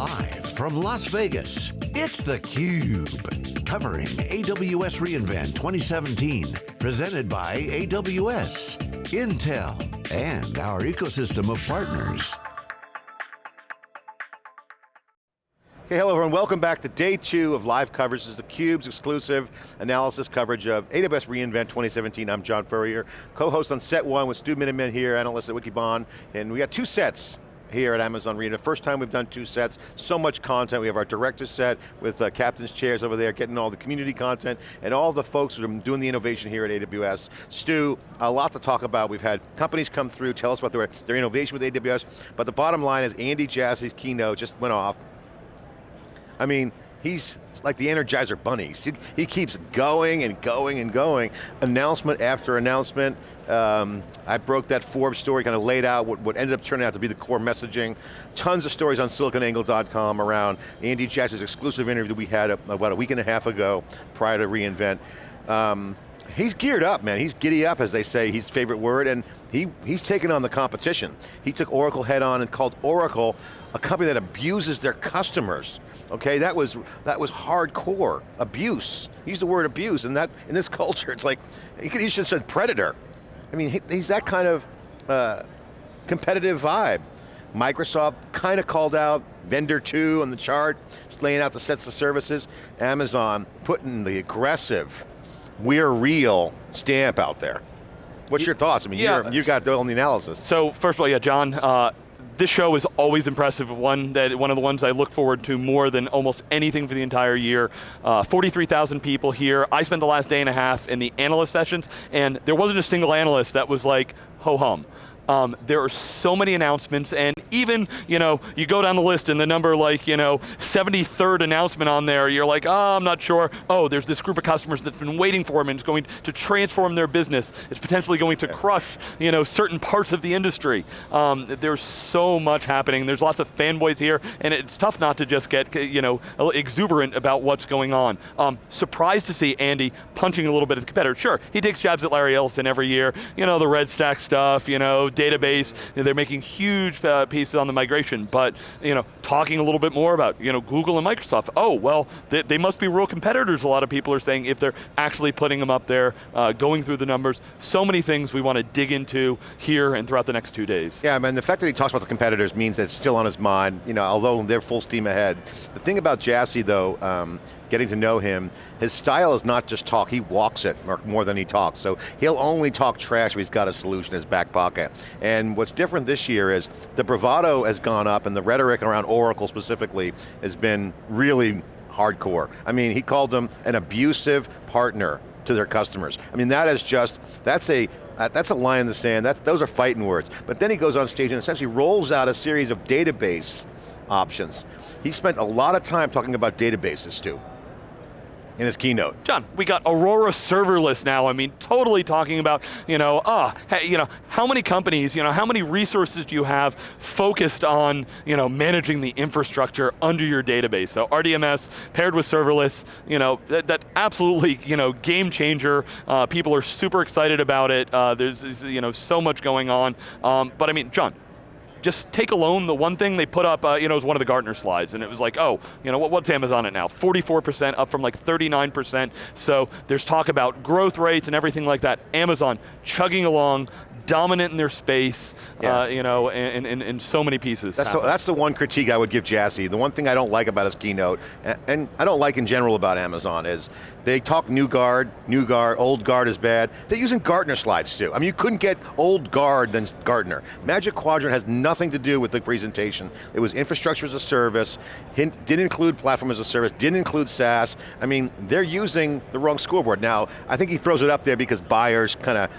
Live from Las Vegas, it's theCUBE. Covering AWS reInvent 2017. Presented by AWS, Intel, and our ecosystem of partners. Okay, hello everyone, welcome back to day two of live coverage. This is theCUBE's exclusive analysis coverage of AWS reInvent 2017. I'm John Furrier, co-host on set one with Stu Miniman here, analyst at Wikibon. And we got two sets here at Amazon reInvent. First time we've done two sets, so much content. We have our director set with uh, captain's chairs over there, getting all the community content, and all the folks who are doing the innovation here at AWS. Stu, a lot to talk about. We've had companies come through, tell us about their, their innovation with AWS, but the bottom line is Andy Jassy's keynote just went off. I mean, he's like the Energizer Bunnies. He, he, keeps going and going and going. Announcement after announcement. Um, I broke that Forbes story, kind of laid out what, what ended up turning out to be the core messaging. Tons of stories on siliconangle.com around Andy Jassy's exclusive interview that we had about a week and a half ago prior to reInvent. Um, he's geared up, man. He's giddy up, as they say, his favorite word, and he, he's taken on the competition. He took Oracle head on and called Oracle a company that abuses their customers. Okay, that was that was hardcore abuse. Use the word abuse, and that in this culture, it's like could, he should have said predator. I mean, he, he's that kind of uh, competitive vibe. Microsoft kind of called out vendor two on the chart, laying out the sets of services. Amazon putting the aggressive, we're real stamp out there. What's your thoughts? I mean, yeah. you got the only analysis. So first of all, yeah, John, uh, this show is always impressive, one, that, one of the ones I look forward to more than almost anything for the entire year. Uh, 43,000 people here. I spent the last day and a half in the analyst sessions, and there wasn't a single analyst that was like, ho-hum. Um, there are so many announcements, and even, you know, you go down the list and the number like, you know, 73rd announcement on there, you're like, oh, I'm not sure. Oh, there's this group of customers that's been waiting for them and it's going to transform their business. It's potentially going to crush, you know, certain parts of the industry. Um, there's so much happening. There's lots of fanboys here, and it's tough not to just get, you know, exuberant about what's going on. Um, surprised to see Andy punching a little bit of the competitor. Sure, he takes jabs at Larry Ellison every year. You know, the red stack stuff, you know, database. They're making huge uh, pieces on the migration, but you know, talking a little bit more about you know, Google and Microsoft. Oh, well, they, they must be real competitors, a lot of people are saying, if they're actually putting them up there, uh, going through the numbers. So many things we want to dig into here and throughout the next two days. Yeah, I mean, the fact that he talks about the competitors means that it's still on his mind, you know, although they're full steam ahead. The thing about Jassy though, um, getting to know him, his style is not just talk, he walks it more than he talks. So he'll only talk trash if he's got a solution in his back pocket. And what's different this year is the bravado has gone up and the rhetoric around Oracle specifically has been really hardcore. I mean, he called them an abusive partner to their customers. I mean, that is just, that's a, uh, that's a line in the sand, that, those are fighting words. But then he goes on stage and essentially rolls out a series of database options. He spent a lot of time talking about databases too in his keynote. John, we got Aurora serverless now. I mean, totally talking about, you know, ah, hey, you know, how many companies, you know, how many resources do you have focused on, you know, managing the infrastructure under your database? So RDMS paired with serverless, you know, that, that absolutely, you know, game changer. Uh, people are super excited about it. Uh, there's, you know, so much going on. Um, but I mean, John, just take alone the one thing they put up, uh, you know, it was one of the Gartner slides, and it was like, oh, you know, what, what's Amazon at now? 44% up from like 39%. So there's talk about growth rates and everything like that. Amazon chugging along, dominant in their space, yeah. uh, you know, in, in, in, so many pieces. That's the, that's the, one critique I would give Jassy. The one thing I don't like about his keynote, and, and I don't like in general about Amazon is, they talk new guard, new guard, old guard is bad. They're using Gartner slides too. I mean, you couldn't get old guard than Gartner. Magic Quadrant has nothing to do with the presentation. It was infrastructure as a service, hint, didn't include platform as a service, didn't include SaaS. I mean, they're using the wrong scoreboard. Now, I think he throws it up there because buyers kind of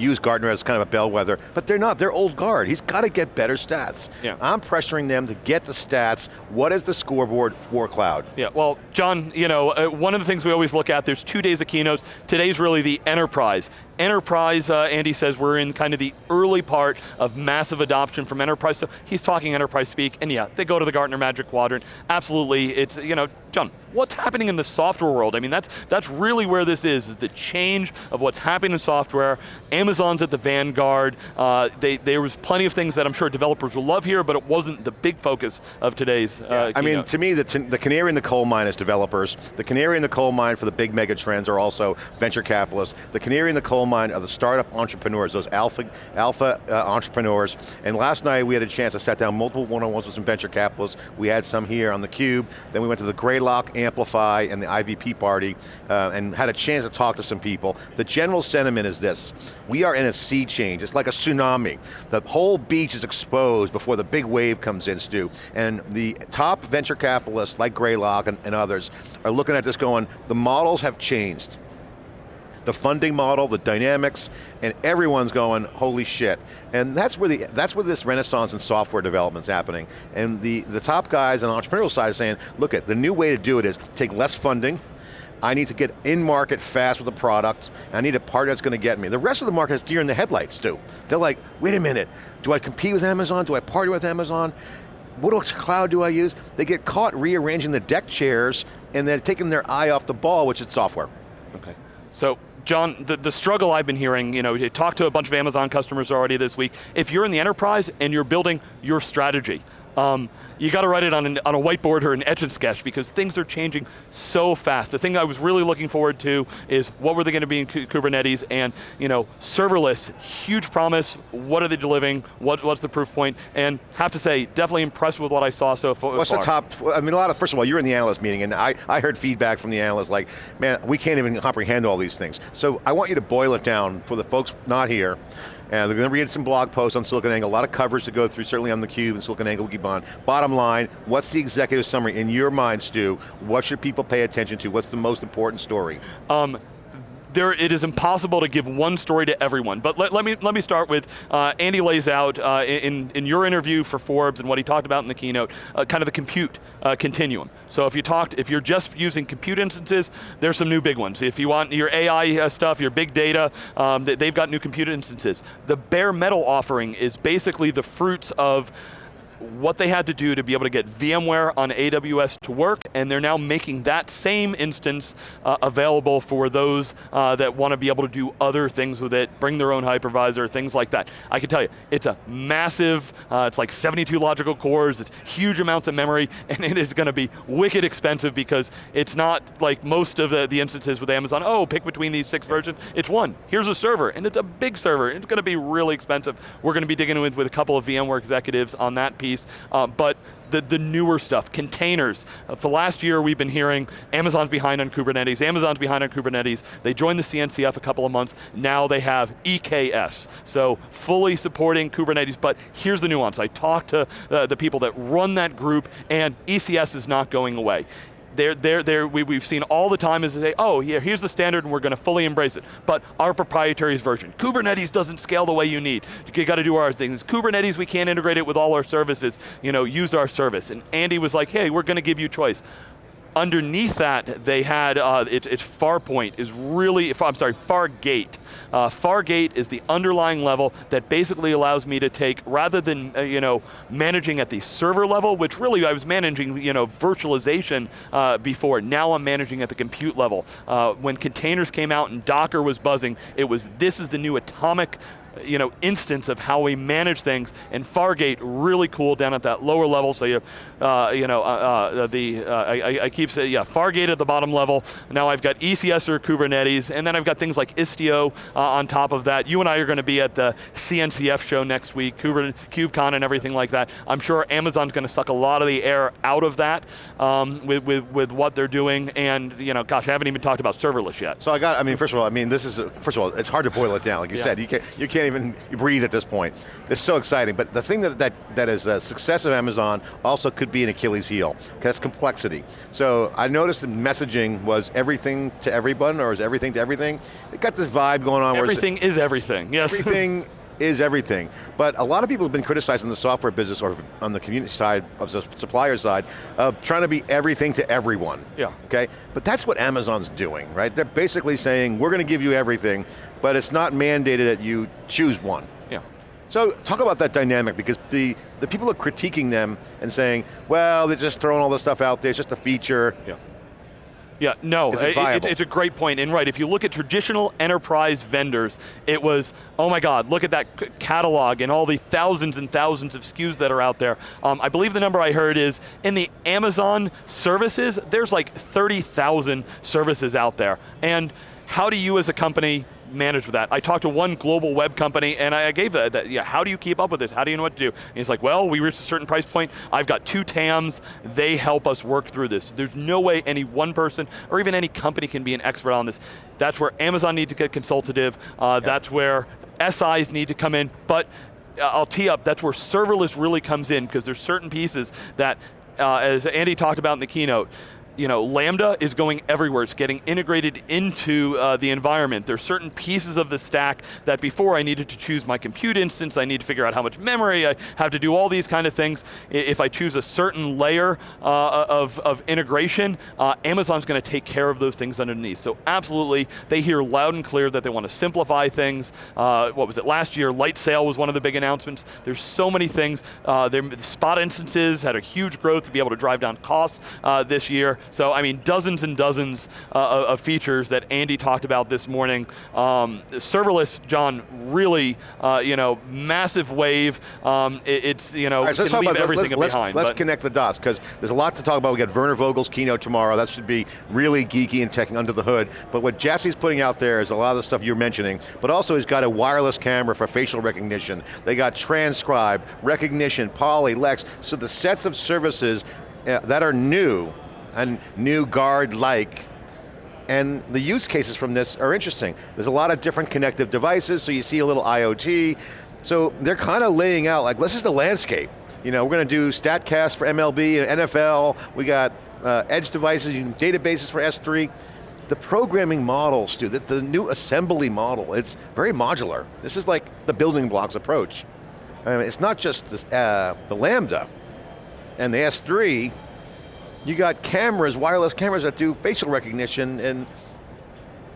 use Gartner as kind of a bellwether, but they're not, they're old guard. He's got to get better stats. Yeah. I'm pressuring them to get the stats. What is the scoreboard for cloud? Yeah, well, John, you know, uh, one of the things we always look at, there's two days of keynotes. Today's really the enterprise enterprise, uh, Andy says we're in kind of the early part of massive adoption from enterprise. So he's talking enterprise speak, and yeah, they go to the Gartner Magic Quadrant. Absolutely, it's, you know, John, what's happening in the software world? I mean, that's, that's really where this is, is the change of what's happening in software. Amazon's at the vanguard. Uh, they, there was plenty of things that I'm sure developers will love here, but it wasn't the big focus of today's uh, I mean, to me, the, the canary in the coal mine is developers. The canary in the coal mine for the big mega trends are also venture capitalists. The canary in the coal mine are the startup entrepreneurs, those alpha, alpha uh, entrepreneurs. And last night we had a chance to sat down multiple one-on-ones with some venture capitalists. We had some here on the Cube. Then we went to the Greylock, Amplify, and the IVP party, uh, and had a chance to talk to some people. The general sentiment is this, we are in a sea change, it's like a tsunami. The whole beach is exposed before the big wave comes in, Stu. And the top venture capitalists, like Greylock and, and others, are looking at this going, the models have changed the funding model, the dynamics, and everyone's going, holy shit. And that's where, the, that's where this renaissance in software development is happening. And the, the top guys on the entrepreneurial side are saying, look at the new way to do it is take less funding, I need to get in market fast with a product, I need a partner that's going to get me. The rest of the market is deer in the headlights too. They're like, wait a minute, do I compete with Amazon? Do I partner with Amazon? What cloud do I use? They get caught rearranging the deck chairs and then taking their eye off the ball, which is software. Okay, so John, the, the struggle I've been hearing, you know, you talked to a bunch of Amazon customers already this week. If you're in the enterprise and you're building your strategy, um, you got to write it on, an, on a whiteboard or an etch and sketch because things are changing so fast. The thing I was really looking forward to is what were they going to be in Kubernetes and you know, serverless, huge promise, what are they delivering, what, what's the proof point, and have to say, definitely impressed with what I saw so far. What's the top, I mean a lot of, first of all, you're in the analyst meeting and I, I heard feedback from the analysts like, man, we can't even comprehend all these things. So I want you to boil it down for the folks not here. And they're going to read some blog posts on SiliconANGLE, a lot of covers to go through, certainly on theCUBE and SiliconANGLE keep on. Bottom line, what's the executive summary in your mind, Stu? What should people pay attention to? What's the most important story? Um, there, it is impossible to give one story to everyone. But let, let me, let me start with, uh, Andy lays out uh, in, in your interview for Forbes and what he talked about in the keynote, uh, kind of the compute uh, continuum. So if you talked, if you're just using compute instances, there's some new big ones. If you want your AI uh, stuff, your big data, um, they've got new compute instances. The bare metal offering is basically the fruits of what they had to do to be able to get VMware on AWS to work, and they're now making that same instance uh, available for those uh, that want to be able to do other things with it, bring their own hypervisor, things like that. I can tell you, it's a massive, uh, it's like 72 logical cores, it's huge amounts of memory, and it is going to be wicked expensive because it's not like most of the, the instances with Amazon, oh, pick between these six versions, it's one. Here's a server, and it's a big server, it's going to be really expensive. We're going to be digging with, with a couple of VMware executives on that piece piece, uh, but the, the newer stuff, containers. Uh, for last year we've been hearing Amazon's behind on Kubernetes, Amazon's behind on Kubernetes. They joined the CNCF a couple of months, now they have EKS. So fully supporting Kubernetes, but here's the nuance. I talked to uh, the people that run that group and ECS is not going away they're, they're, they're, we, we've seen all the time is they say, oh, here, here's the standard and we're going to fully embrace it. But our proprietary version. Kubernetes doesn't scale the way you need. You got to do our things. Kubernetes, we can't integrate it with all our services. You know, use our service. And Andy was like, hey, we're going to give you choice underneath that, they had, uh, it, it's Farpoint is really, I'm sorry, Fargate. Uh, Fargate is the underlying level that basically allows me to take, rather than uh, you know, managing at the server level, which really I was managing you know, virtualization uh, before, now I'm managing at the compute level. Uh, when containers came out and Docker was buzzing, it was, this is the new atomic you know, instance of how we manage things, and Fargate really cool down at that lower level, so you, uh, you know, uh, uh, the, uh, I, I, keep saying, yeah, Fargate at the bottom level, now I've got ECS or Kubernetes, and then I've got things like Istio uh, on top of that. You and I are going to be at the CNCF show next week, KubeCon and everything like that. I'm sure Amazon's going to suck a lot of the air out of that um, with, with, with what they're doing, and you know, gosh, I haven't even talked about serverless yet. So I got, I mean, first of all, I mean, this is, first of all, it's hard to boil it down, like you yeah. said, you can't, you can't even breathe at this point. It's so exciting, but the thing that, that, that is the success of Amazon also could be an Achilles heel, that's complexity. So I noticed the messaging was everything to everyone, or is everything to everything? It got this vibe going on where everything where is everything, yes. Everything is everything. But a lot of people have been criticizing the software business or on the community side, of the supplier side, of trying to be everything to everyone. Yeah. Okay, but that's what Amazon's doing, right? They're basically saying, we're going to give you everything, but it's not mandated that you choose one. Yeah. So talk about that dynamic because the, the people are critiquing them and saying, well, they're just throwing all this stuff out there, it's just a feature. Yeah. Yeah, no, it it- it's a great point. And right, if you look at traditional enterprise vendors, it was, oh my God, look at that catalog and all the thousands and thousands of SKUs that are out there. Um, I believe the number I heard is, in the Amazon services, there's like 30,000 services out there. And how do you as a company manage with that? I talked to one global web company and I gave that, that, yeah, how do you keep up with this? How do you know what to do? And he's like, well, we reached a certain price point, I've got two TAMs, they help us work through this. There's no way any one person or even any company can be an expert on this. That's where Amazon needs to get consultative, uh, that's where SIs need to come in, but uh, I'll tee up, that's where serverless really comes in because there's certain pieces that, uh, as Andy talked about in the keynote, you know, Lambda is going everywhere. It's getting integrated into uh, the environment. There's certain pieces of the stack that before I needed to choose my compute instance, I need to figure out how much memory, I have to do all these kind of things. If I choose a certain layer uh, of, of integration, uh, Amazon's going to take care of those things underneath. So absolutely, they hear loud and clear that they want to simplify things. Uh, what was it, last year, Light Sail was one of the big announcements. There's so many things. Uh, their spot instances had a huge growth to be able to drive down costs uh, this year. So I mean, dozens and dozens uh, of features that Andy talked about this morning. Um, serverless, John, really, uh, you know, massive wave. Um, it- it's, you know, right, so can leave about, everything let's, behind. Let's, but- connect the dots, because there's a lot to talk about. We got Werner Vogels' keynote tomorrow. That should be really geeky and teching under the hood. But what Jassy's putting out there is a lot of the stuff you're mentioning, but also he's got a wireless camera for facial recognition. They got transcribe, Rekognition, Polly, Lex. So the sets of services uh, that are new and new guard-like and the use cases from this are interesting. There's a lot of different connective devices, so you see a little IoT. So they're kind of laying out, like, this is the landscape. You know, we're going to do StatCast for MLB and NFL. We got uh, edge devices, databases for S3. The programming model, Stu, the, the new assembly model, it's very modular. This is like the building blocks approach. I mean, it's not just the, uh, the Lambda and the S3, you got cameras, wireless cameras that do facial recognition and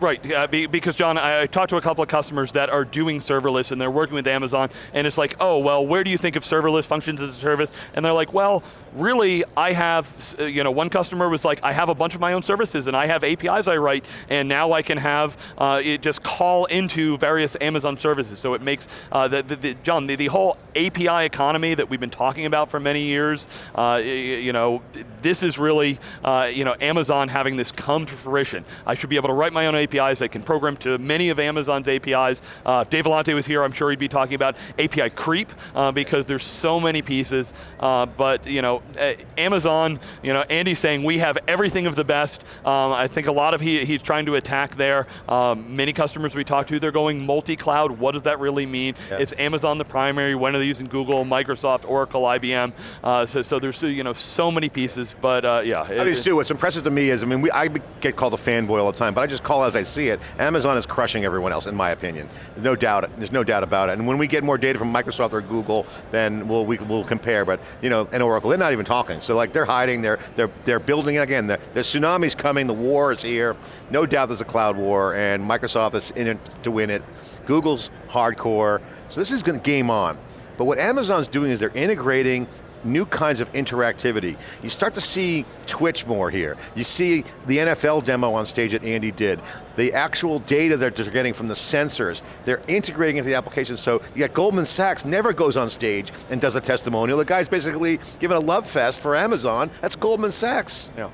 Right, yeah, be, because John, I, I talked to a couple of customers that are doing serverless and they're working with Amazon, and it's like, oh, well, where do you think of serverless functions as a service? And they're like, well, really, I have, uh, you know, one customer was like, I have a bunch of my own services and I have APIs I write, and now I can have uh, it just call into various Amazon services. So it makes, uh, the, the, the, John, the, the whole API economy that we've been talking about for many years, uh, you know, this is really, uh, you know, Amazon having this come to fruition. I should be able to write my own APIs. I can program to many of Amazon's APIs. Uh, if Dave Vellante was here, I'm sure he'd be talking about API creep uh, because there's so many pieces. Uh, but you know, uh, Amazon, you know, Andy's saying we have everything of the best. Um, I think a lot of he, he's trying to attack there. Um, many customers we talk to, they're going multi-cloud. What does that really mean? Yeah. It's Amazon the primary. When are they using Google, Microsoft, Oracle, IBM? Uh, so, so there's you know so many pieces. But uh, yeah. I mean, Stu, what's impressive to me is, I mean, we, I get called a fanboy all the time, but I just call as I see it. Amazon is crushing everyone else, in my opinion. No doubt, there's no doubt about it. And when we get more data from Microsoft or Google, then we'll, we, will compare, but, you know, and Oracle, they're not even talking. So like, they're hiding, they're, they're, they're building, again, the, the tsunami's coming, the war is here. No doubt there's a cloud war, and Microsoft is in it to win it. Google's hardcore, so this is going to game on. But what Amazon's doing is they're integrating new kinds of interactivity. You start to see Twitch more here. You see the NFL demo on stage that Andy did. The actual data that they're getting from the sensors, they're integrating into the application. So you got Goldman Sachs never goes on stage and does a testimonial. The guy's basically giving a love fest for Amazon. That's Goldman Sachs. Yeah.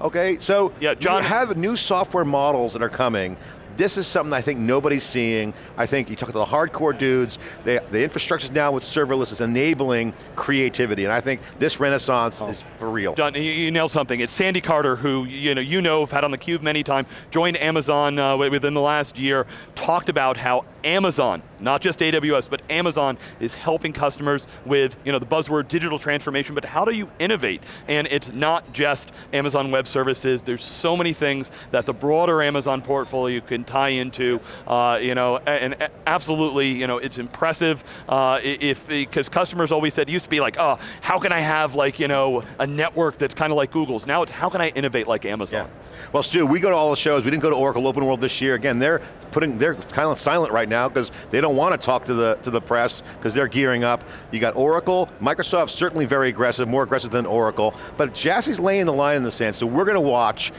Okay, so Yeah, John- you have new software models that are coming. This is something I think nobody's seeing. I think you talk to the hardcore dudes, they, the infrastructure now with serverless is enabling creativity, and I think this renaissance is for real. John, you, you nailed something. It's Sandy Carter, who you know, you know, have had on the cube many times, joined Amazon uh, within the last year, talked about how Amazon, not just AWS, but Amazon is helping customers with you know, the buzzword digital transformation, but how do you innovate? And it's not just Amazon Web Services, there's so many things that the broader Amazon portfolio can tie into, uh, you know, and, absolutely, you know, it's impressive. Uh, if because customers always said used to be like, oh, how can I have like you know a network that's kind of like Google's? Now it's how can I innovate like Amazon? Yeah. Well, Stu, we go to all the shows. We didn't go to Oracle Open World this year. Again, they're putting they're kind of silent right now because they don't want to talk to the to the press because they're gearing up. You got Oracle, Microsoft certainly very aggressive, more aggressive than Oracle, but Jassy's laying the line in the sand. So we're going to watch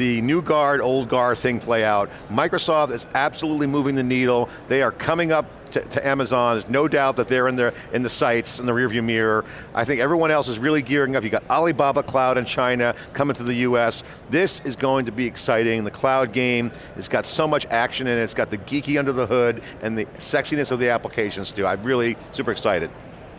the new guard, old guard thing play out. Microsoft is absolutely moving the needle. They are coming up to, to, Amazon. There's no doubt that they're in the, in the sights, in the rearview mirror. I think everyone else is really gearing up. You got Alibaba Cloud in China coming to the US. This is going to be exciting. The cloud game, it's got so much action in it. It's got the geeky under the hood and the sexiness of the applications too. I'm really super excited.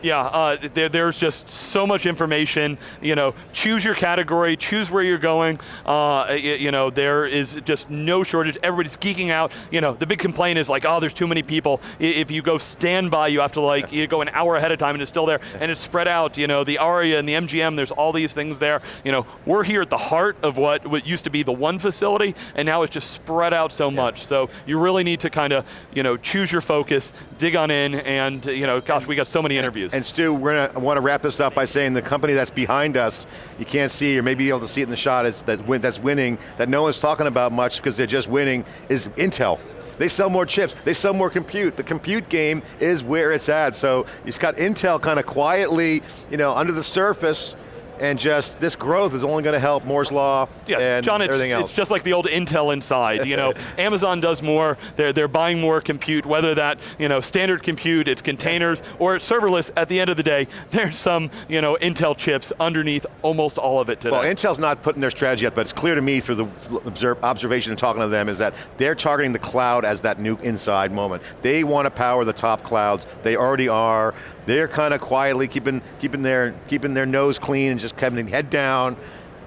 Yeah, uh, there, there's just so much information. You know, choose your category, choose where you're going. Uh, you, you, know, there is just no shortage. Everybody's geeking out. You know, the big complaint is like, oh, there's too many people. If you go standby, you have to like, you go an hour ahead of time and it's still there, and it's spread out. You know, the ARIA and the MGM, there's all these things there. You know, we're here at the heart of what, what used to be the one facility, and now it's just spread out so yeah. much. So you really need to kind of, you know, choose your focus, dig on in, and you know, gosh, we got so many interviews. And Stu, we're going to want to wrap this up by saying the company that's behind us, you can't see or maybe you'll be able to see it in the shot, is that win, that's winning, that no one's talking about much because they're just winning, is Intel. They sell more chips, they sell more compute. The compute game is where it's at. So you've got Intel kind of quietly, you know, under the surface, and just this growth is only going to help Moore's Law yeah, and John, everything else. It's just like the old Intel inside. You know, Amazon does more, they're, they're buying more compute, whether that, you know, standard compute, it's containers, or it's serverless, at the end of the day, there's some, you know, Intel chips underneath almost all of it today. Well, Intel's not putting their strategy yet, but it's clear to me through the observation and talking to them is that they're targeting the cloud as that new inside moment. They want to power the top clouds, they already are, they're kind of quietly keeping, keeping, their, keeping their nose clean and just keeping head down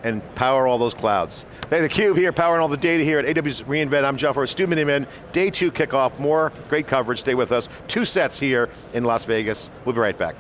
and power all those clouds. Hey, theCUBE here, powering all the data here at AWS reInvent. I'm John Furrier, Stu Miniman. Day two kickoff, more great coverage, stay with us. Two sets here in Las Vegas. We'll be right back.